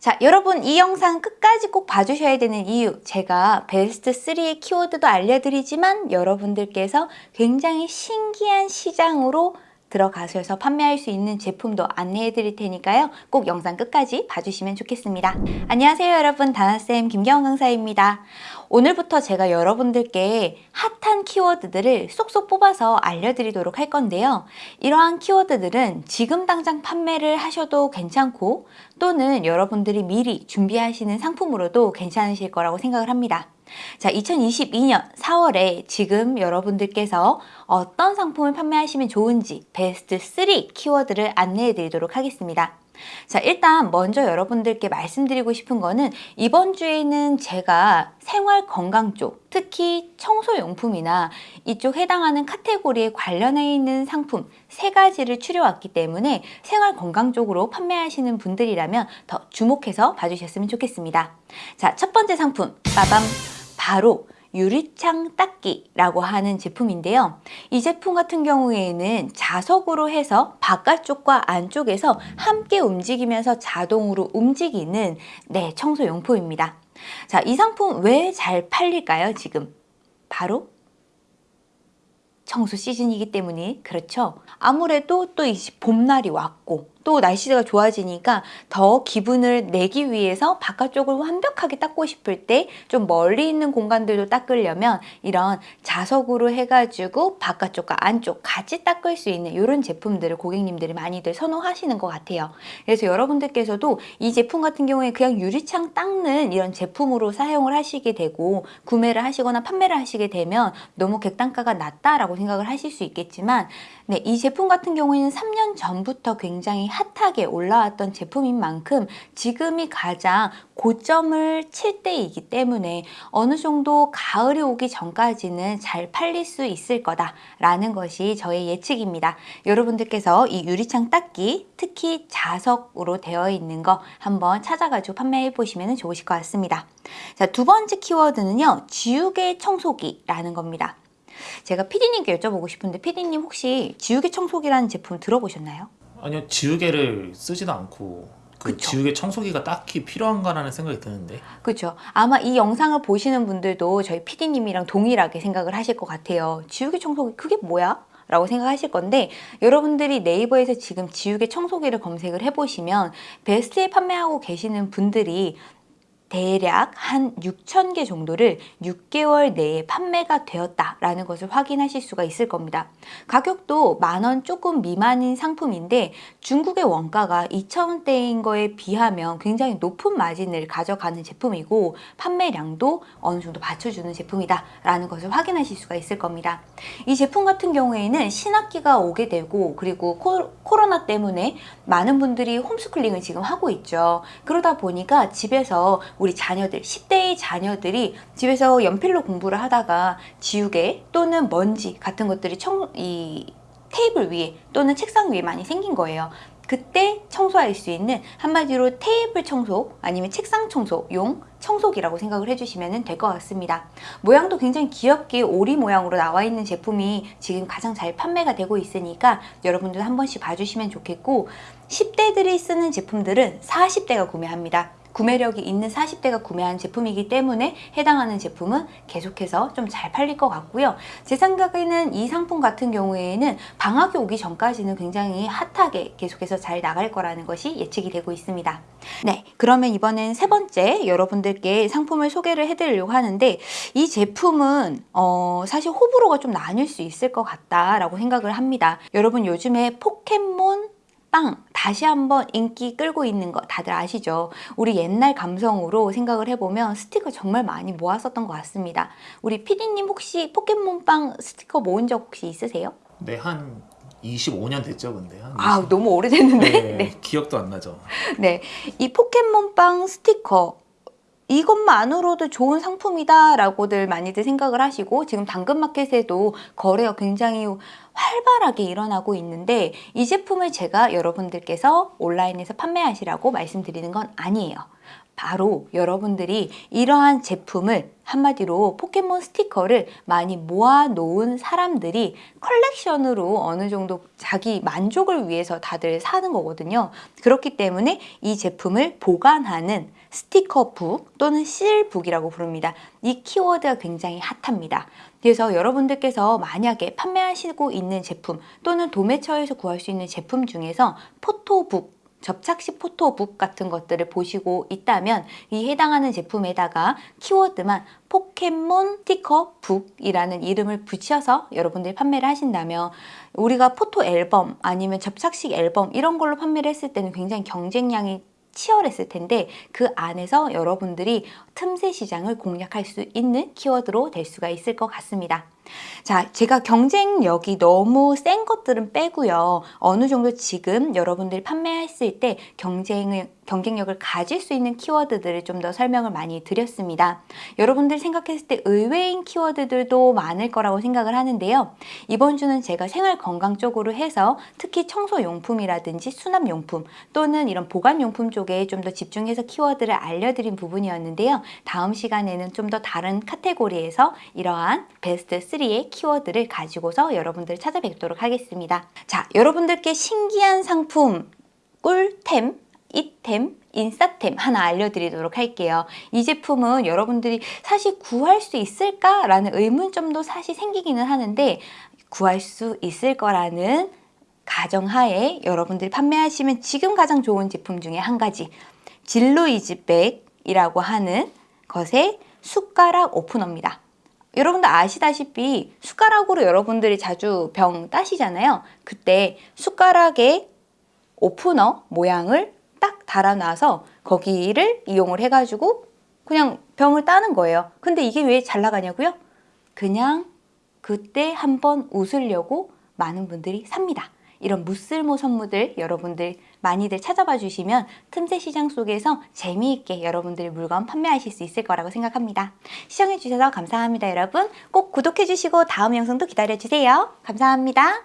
자 여러분 이 영상 끝까지 꼭 봐주셔야 되는 이유 제가 베스트 3의 키워드도 알려드리지만 여러분들께서 굉장히 신기한 시장으로 들어가셔서 판매할 수 있는 제품도 안내해 드릴 테니까요. 꼭 영상 끝까지 봐주시면 좋겠습니다. 안녕하세요 여러분 다나쌤 김경원 강사입니다. 오늘부터 제가 여러분들께 핫한 키워드들을 쏙쏙 뽑아서 알려드리도록 할 건데요. 이러한 키워드들은 지금 당장 판매를 하셔도 괜찮고 또는 여러분들이 미리 준비하시는 상품으로도 괜찮으실 거라고 생각을 합니다. 자, 2022년 4월에 지금 여러분들께서 어떤 상품을 판매하시면 좋은지 베스트 3 키워드를 안내해 드리도록 하겠습니다. 자 일단 먼저 여러분들께 말씀드리고 싶은 거는 이번 주에는 제가 생활 건강 쪽 특히 청소용품이나 이쪽 해당하는 카테고리에 관련해 있는 상품 세 가지를 추려왔기 때문에 생활 건강 쪽으로 판매하시는 분들이라면 더 주목해서 봐주셨으면 좋겠습니다. 자 첫 번째 상품 빠밤 바로 유리창 닦기라고 하는 제품인데요. 이 제품 같은 경우에는 자석으로 해서 바깥쪽과 안쪽에서 함께 움직이면서 자동으로 움직이는 네, 청소용품입니다. 자, 이 상품 왜 잘 팔릴까요, 지금? 바로 청소 시즌이기 때문에 그렇죠. 아무래도 또 이 봄날이 왔고 또 날씨가 좋아지니까 더 기분을 내기 위해서 바깥쪽을 완벽하게 닦고 싶을 때 좀 멀리 있는 공간들도 닦으려면 이런 자석으로 해가지고 바깥쪽과 안쪽 같이 닦을 수 있는 이런 제품들을 고객님들이 많이들 선호하시는 것 같아요. 그래서 여러분들께서도 이 제품 같은 경우에 그냥 유리창 닦는 이런 제품으로 사용을 하시게 되고 구매를 하시거나 판매를 하시게 되면 너무 객단가가 낮다라고 생각을 하실 수 있겠지만 네, 이 제품 같은 경우에는 3년 전부터 굉장히 핫하게 올라왔던 제품인 만큼 지금이 가장 고점을 칠 때이기 때문에 어느 정도 가을이 오기 전까지는 잘 팔릴 수 있을 거다라는 것이 저의 예측입니다. 여러분들께서 이 유리창 닦기 특히 자석으로 되어 있는 거 한번 찾아가지고 판매해 보시면 좋으실 것 같습니다. 자, 두 번째 키워드는요. 지우개 청소기라는 겁니다. 제가 피디님께 여쭤보고 싶은데 피디님 혹시 지우개 청소기라는 제품 들어보셨나요? 아니요 지우개를 쓰지도 않고 그 그쵸. 지우개 청소기가 딱히 필요한가라는 생각이 드는데 그렇죠. 아마 이 영상을 보시는 분들도 저희 피디님이랑 동일하게 생각을 하실 것 같아요. 지우개 청소기 그게 뭐야? 라고 생각하실 건데 여러분들이 네이버에서 지금 지우개 청소기를 검색을 해보시면 베스트에 판매하고 계시는 분들이 대략 한 6천 개 정도를 6개월 내에 판매가 되었다라는 것을 확인하실 수가 있을 겁니다. 가격도 만 원 조금 미만인 상품인데 중국의 원가가 2,000원대인 거에 비하면 굉장히 높은 마진을 가져가는 제품이고 판매량도 어느 정도 받쳐주는 제품이다 라는 것을 확인하실 수가 있을 겁니다. 이 제품 같은 경우에는 신학기가 오게 되고 그리고 코, 코로나 때문에 많은 분들이 홈스쿨링을 지금 하고 있죠. 그러다 보니까 집에서 우리 자녀들, 10대의 자녀들이 집에서 연필로 공부를 하다가 지우개 또는 먼지 같은 것들이 청, 이 테이블 위에 또는 책상 위에 많이 생긴 거예요. 그때 청소할 수 있는 한마디로 테이블 청소 아니면 책상 청소용 청소기라고 생각을 해주시면 될 것 같습니다. 모양도 굉장히 귀엽게 오리 모양으로 나와 있는 제품이 지금 가장 잘 판매가 되고 있으니까 여러분들 한 번씩 봐주시면 좋겠고 10대들이 쓰는 제품들은 40대가 구매합니다. 구매력이 있는 40대가 구매한 제품이기 때문에 해당하는 제품은 계속해서 좀 잘 팔릴 것 같고요. 제 생각에는 이 상품 같은 경우에는 방학이 오기 전까지는 굉장히 핫하게 계속해서 잘 나갈 거라는 것이 예측이 되고 있습니다. 네, 그러면 이번엔 세 번째 여러분들께 상품을 소개를 해드리려고 하는데 이 제품은 어, 사실 호불호가 좀 나뉠 수 있을 것 같다라고 생각을 합니다. 여러분 요즘에 포켓몬 빵 다시 한번 인기 끌고 있는 거 다들 아시죠? 우리 옛날 감성으로 생각을 해보면 스티커 정말 많이 모았었던 것 같습니다. 우리 피디님 혹시 포켓몬빵 스티커 모은 적 혹시 있으세요? 네, 한 25년 됐죠 근데 한아 20... 너무 오래됐는데? 네, 네. 기억도 안 나죠 네. 이 포켓몬빵 스티커 이것만으로도 좋은 상품이다 라고들 많이들 생각을 하시고 지금 당근마켓에도 거래가 굉장히 활발하게 일어나고 있는데 이 제품을 제가 여러분들께서 온라인에서 판매하시라고 말씀드리는 건 아니에요. 바로 여러분들이 이러한 제품을 한마디로 포켓몬 스티커를 많이 모아 놓은 사람들이 컬렉션으로 어느 정도 자기 만족을 위해서 다들 사는 거거든요. 그렇기 때문에 이 제품을 보관하는 스티커북 또는 실북이라고 부릅니다. 이 키워드가 굉장히 핫합니다. 그래서 여러분들께서 만약에 판매하시고 있는 제품 또는 도매처에서 구할 수 있는 제품 중에서 포토북 접착식 포토북 같은 것들을 보시고 있다면 이 해당하는 제품에다가 키워드만 포켓몬 스티커 북이라는 이름을 붙여서 여러분들이 판매를 하신다면 우리가 포토 앨범 아니면 접착식 앨범 이런 걸로 판매를 했을 때는 굉장히 경쟁량이 치열했을 텐데 그 안에서 여러분들이 틈새 시장을 공략할 수 있는 키워드로 될 수가 있을 것 같습니다. 자, 제가 경쟁력이 너무 센 것들은 빼고요. 어느 정도 지금 여러분들이 판매했을 때 경쟁을 경쟁력을 가질 수 있는 키워드들을 좀 더 설명을 많이 드렸습니다. 여러분들 생각했을 때 의외인 키워드들도 많을 거라고 생각을 하는데요. 이번 주는 제가 생활 건강 쪽으로 해서 특히 청소용품이라든지 수납용품 또는 이런 보관용품 쪽에 좀 더 집중해서 키워드를 알려드린 부분이었는데요. 다음 시간에는 좀 더 다른 카테고리에서 이러한 베스트 3의 키워드를 가지고서 여러분들 찾아뵙도록 하겠습니다. 자, 여러분들께 신기한 상품, 꿀템, 이템, 인싸템 하나 알려드리도록 할게요. 이 제품은 여러분들이 사실 구할 수 있을까라는 의문점도 사실 생기기는 하는데 구할 수 있을 거라는 가정하에 여러분들이 판매하시면 지금 가장 좋은 제품 중에 한 가지 진로이즈백이라고 하는 것의 숟가락 오프너입니다. 여러분들 아시다시피 숟가락으로 여러분들이 자주 병 따시잖아요. 그때 숟가락에 오프너 모양을 딱 달아놔서 거기를 이용을 해가지고 그냥 병을 따는 거예요. 근데 이게 왜 잘 나가냐고요? 그냥 그때 한번 웃으려고 많은 분들이 삽니다. 이런 무쓸모 선물들 여러분들 많이들 찾아봐 주시면 틈새 시장 속에서 재미있게 여러분들 물건 판매하실 수 있을 거라고 생각합니다. 시청해 주셔서 감사합니다 여러분. 꼭 구독해 주시고 다음 영상도 기다려 주세요. 감사합니다.